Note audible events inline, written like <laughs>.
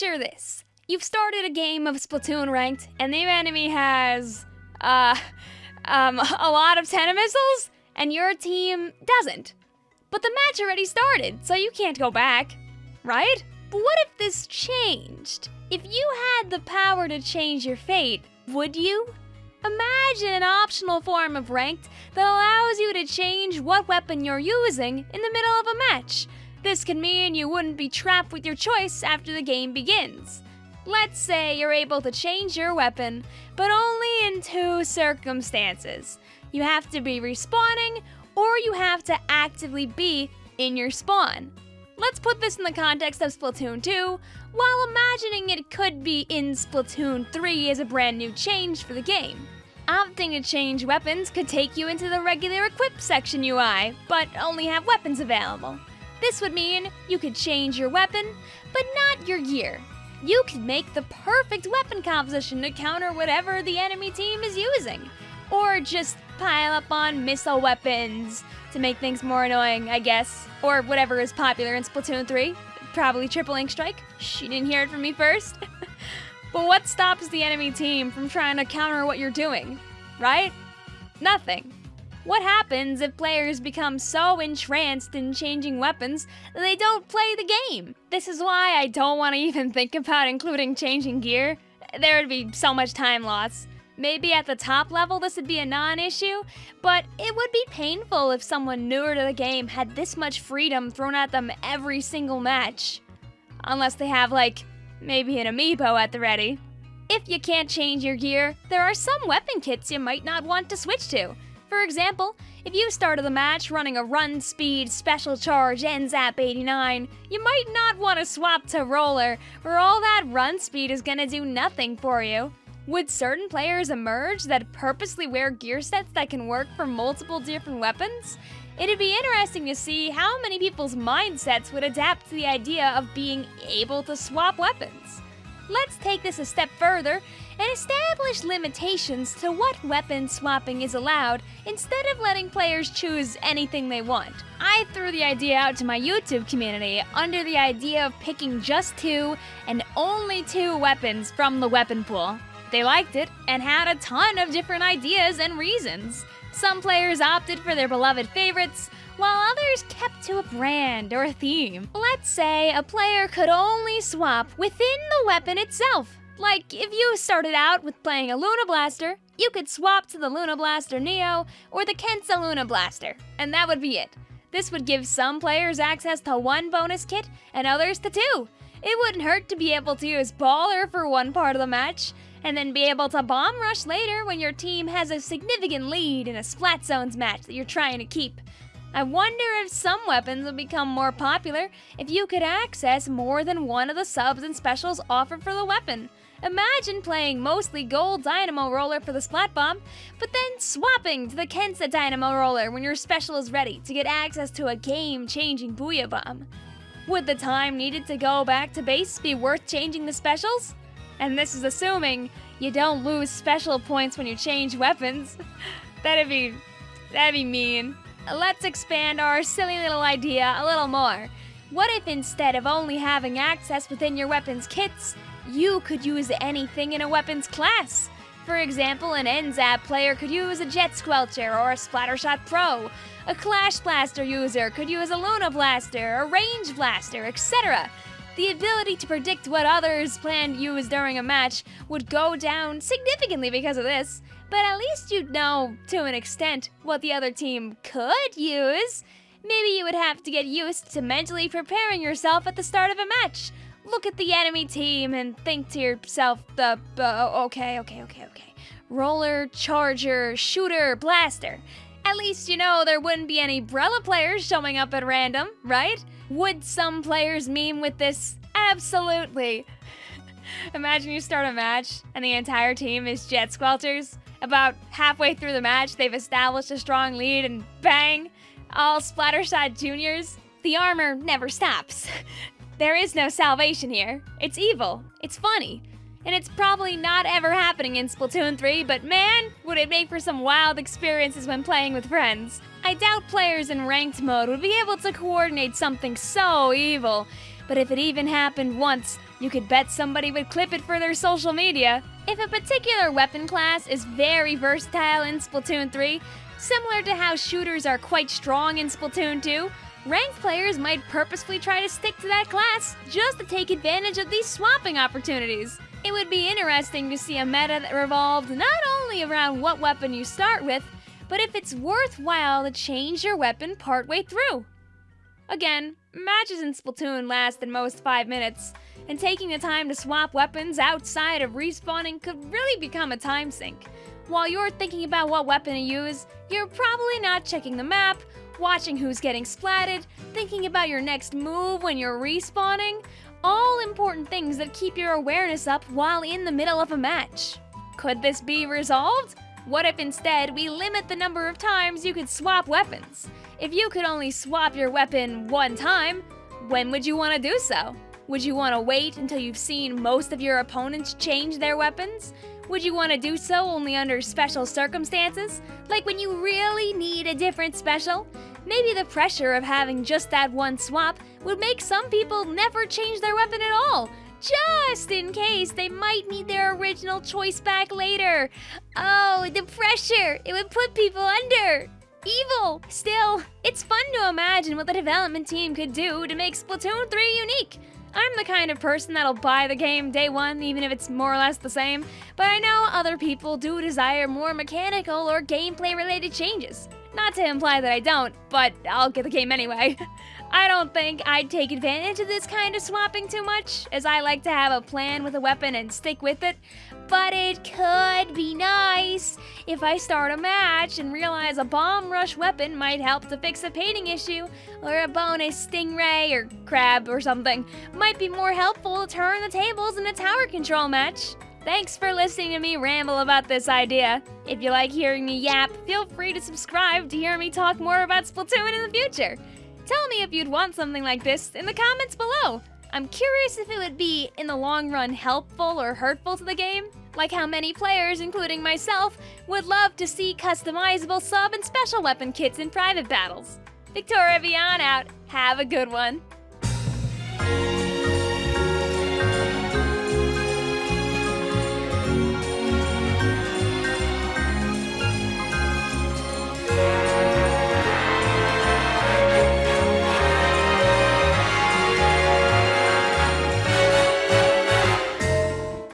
Picture this. You've started a game of Splatoon ranked, and the enemy has, uh, um, a lot of Tenta missiles, and your team doesn't. But the match already started, so you can't go back, right? But what if this changed? If you had the power to change your fate, would you? Imagine an optional form of ranked that allows you to change what weapon you're using in the middle of a match. This can mean you wouldn't be trapped with your choice after the game begins. Let's say you're able to change your weapon, but only in two circumstances. You have to be respawning, or you have to actively be in your spawn. Let's put this in the context of Splatoon 2, while imagining it could be in Splatoon 3 as a brand new change for the game. Opting to change weapons could take you into the regular equip section UI, but only have weapons available. This would mean you could change your weapon, but not your gear. You could make the perfect weapon composition to counter whatever the enemy team is using. Or just pile up on missile weapons to make things more annoying, I guess. Or whatever is popular in Splatoon 3. Probably triple ink strike. She didn't hear it from me first. <laughs> but what stops the enemy team from trying to counter what you're doing? Right? Nothing. What happens if players become so entranced in changing weapons that they don't play the game? This is why I don't want to even <laughs> think about including changing gear. There would be so much time loss. Maybe at the top level this would be a non-issue, but it would be painful if someone newer to the game had this much freedom thrown at them every single match. Unless they have, like, maybe an amiibo at the ready. If you can't change your gear, there are some weapon kits you might not want to switch to. For example, if you started the match running a run speed special charge NZAP 89, you might not want to swap to roller, where all that run speed is gonna do nothing for you. Would certain players emerge that purposely wear gear sets that can work for multiple different weapons? It'd be interesting to see how many people's mindsets would adapt to the idea of being able to swap weapons. Let's take this a step further and establish limitations to what weapon swapping is allowed instead of letting players choose anything they want. I threw the idea out to my YouTube community under the idea of picking just two and only two weapons from the weapon pool. They liked it and had a ton of different ideas and reasons. Some players opted for their beloved favorites, while others kept to a brand or a theme. Let's say a player could only swap within the weapon itself. Like, if you started out with playing a Luna Blaster, you could swap to the Luna Blaster Neo or the Kensa Luna Blaster, and that would be it. This would give some players access to one bonus kit and others to two. It wouldn't hurt to be able to use Baller for one part of the match, and then be able to bomb rush later when your team has a significant lead in a Splat Zones match that you're trying to keep. I wonder if some weapons would become more popular if you could access more than one of the subs and specials offered for the weapon. Imagine playing mostly gold Dynamo Roller for the Splat Bomb, but then swapping to the Kensa Dynamo Roller when your special is ready to get access to a game-changing Booyah Bomb. Would the time needed to go back to base be worth changing the specials? And this is assuming you don't lose special points when you change weapons. <laughs> that'd be... that'd be mean. Let's expand our silly little idea a little more. What if instead of only having access within your weapon's kits, you could use anything in a weapon's class? For example, an NZAP player could use a Jet Squelcher or a Splattershot Pro. A Clash Blaster user could use a Luna Blaster, a Range Blaster, etc. The ability to predict what others plan to use during a match would go down significantly because of this, but at least you'd know, to an extent, what the other team could use. Maybe you would have to get used to mentally preparing yourself at the start of a match. Look at the enemy team and think to yourself, the, uh, okay, okay, okay, okay. Roller, charger, shooter, blaster. At least you know there wouldn't be any Brella players showing up at random, right? Would some players meme with this? Absolutely. <laughs> Imagine you start a match and the entire team is Jet Squelchers. About halfway through the match, they've established a strong lead and bang, all Splattershot juniors. The armor never stops. <laughs> there is no salvation here. It's evil. It's funny. And it's probably not ever happening in Splatoon 3, but man, would it make for some wild experiences when playing with friends. I doubt players in ranked mode would be able to coordinate something so evil, but if it even happened once, you could bet somebody would clip it for their social media. If a particular weapon class is very versatile in Splatoon 3, similar to how shooters are quite strong in Splatoon 2, ranked players might purposefully try to stick to that class just to take advantage of these swapping opportunities. It would be interesting to see a meta that revolved not only around what weapon you start with, but if it's worthwhile to change your weapon partway through. Again, matches in Splatoon last at most 5 minutes, and taking the time to swap weapons outside of respawning could really become a time sink. While you're thinking about what weapon to use, you're probably not checking the map, watching who's getting splatted, thinking about your next move when you're respawning, all important things that keep your awareness up while in the middle of a match. Could this be resolved? What if instead we limit the number of times you could swap weapons? If you could only swap your weapon one time, when would you want to do so? Would you want to wait until you've seen most of your opponents change their weapons? Would you want to do so only under special circumstances? Like when you really need a different special? Maybe the pressure of having just that one swap would make some people never change their weapon at all, just in case they might need their original choice back later. Oh, the pressure! It would put people under! Evil! Still, it's fun to imagine what the development team could do to make Splatoon 3 unique. I'm the kind of person that'll buy the game day one, even if it's more or less the same, but I know other people do desire more mechanical or gameplay related changes. Not to imply that I don't, but I'll get the game anyway. <laughs> I don't think I'd take advantage of this kind of swapping too much, as I like to have a plan with a weapon and stick with it. But it could be nice if I start a match and realize a bomb rush weapon might help to fix a painting issue, or a bonus stingray or crab or something might be more helpful to turn the tables in a tower control match. Thanks for listening to me ramble about this idea. If you like hearing me yap, feel free to subscribe to hear me talk more about Splatoon in the future. Tell me if you'd want something like this in the comments below. I'm curious if it would be, in the long run, helpful or hurtful to the game. Like how many players, including myself, would love to see customizable sub and special weapon kits in private battles. Victoria Vian out. Have a good one.